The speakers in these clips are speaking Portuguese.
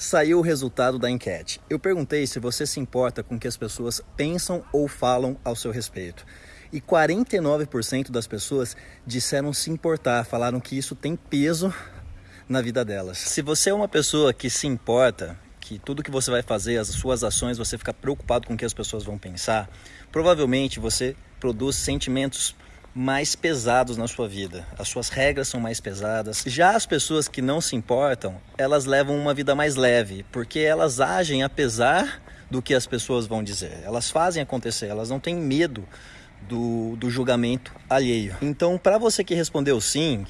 Saiu o resultado da enquete. Eu perguntei se você se importa com o que as pessoas pensam ou falam ao seu respeito. E 49% das pessoas disseram se importar, falaram que isso tem peso na vida delas. Se você é uma pessoa que se importa, que tudo que você vai fazer, as suas ações, você fica preocupado com o que as pessoas vão pensar, provavelmente você produz sentimentos mais pesados na sua vida. As suas regras são mais pesadas. Já as pessoas que não se importam, elas levam uma vida mais leve, porque elas agem apesar do que as pessoas vão dizer. Elas fazem acontecer, elas não têm medo do, do julgamento alheio. Então, para você que respondeu sim,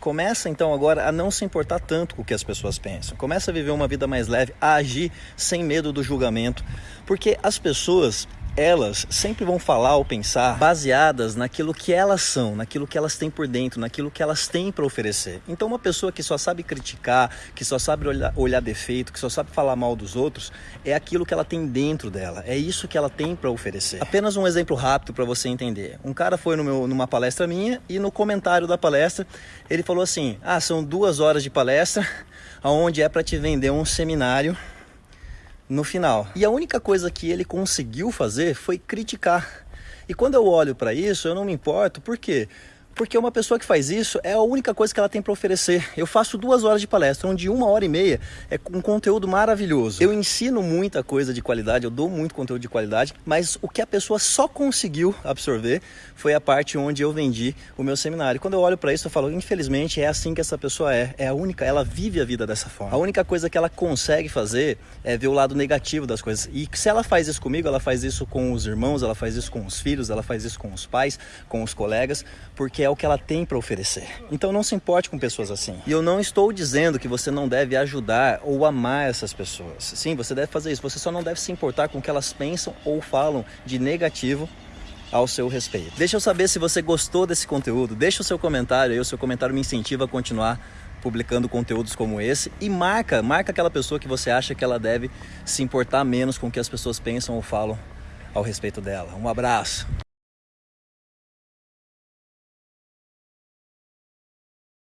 começa então agora a não se importar tanto com o que as pessoas pensam. Começa a viver uma vida mais leve, a agir sem medo do julgamento, porque as pessoas elas sempre vão falar ou pensar baseadas naquilo que elas são, naquilo que elas têm por dentro, naquilo que elas têm para oferecer. Então, uma pessoa que só sabe criticar, que só sabe olhar, olhar defeito, que só sabe falar mal dos outros, é aquilo que ela tem dentro dela, é isso que ela tem para oferecer. Apenas um exemplo rápido para você entender. Um cara foi meu, numa palestra minha e no comentário da palestra ele falou assim: Ah, são duas horas de palestra, aonde é para te vender um seminário no final. E a única coisa que ele conseguiu fazer foi criticar. E quando eu olho para isso, eu não me importo, por quê? Porque uma pessoa que faz isso é a única coisa que ela tem para oferecer. Eu faço duas horas de palestra, onde uma hora e meia é um conteúdo maravilhoso. Eu ensino muita coisa de qualidade, eu dou muito conteúdo de qualidade, mas o que a pessoa só conseguiu absorver foi a parte onde eu vendi o meu seminário. Quando eu olho para isso, eu falo, infelizmente é assim que essa pessoa é. É a única, ela vive a vida dessa forma. A única coisa que ela consegue fazer é ver o lado negativo das coisas. E se ela faz isso comigo, ela faz isso com os irmãos, ela faz isso com os filhos, ela faz isso com os pais, com os colegas, porque é o que ela tem para oferecer. Então não se importe com pessoas assim. E eu não estou dizendo que você não deve ajudar ou amar essas pessoas. Sim, você deve fazer isso. Você só não deve se importar com o que elas pensam ou falam de negativo ao seu respeito. Deixa eu saber se você gostou desse conteúdo. Deixa o seu comentário aí, o seu comentário me incentiva a continuar publicando conteúdos como esse e marca, marca aquela pessoa que você acha que ela deve se importar menos com o que as pessoas pensam ou falam ao respeito dela. Um abraço.